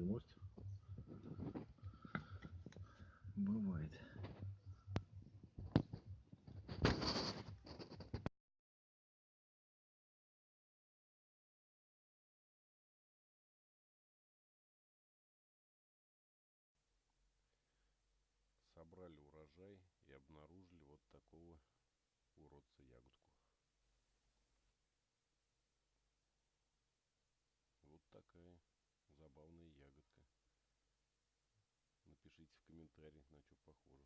мосте. Бывает. собрали урожай и обнаружили вот такого уродца ягодку. Вот такая забавная. Напишите в комментариях, на что похоже.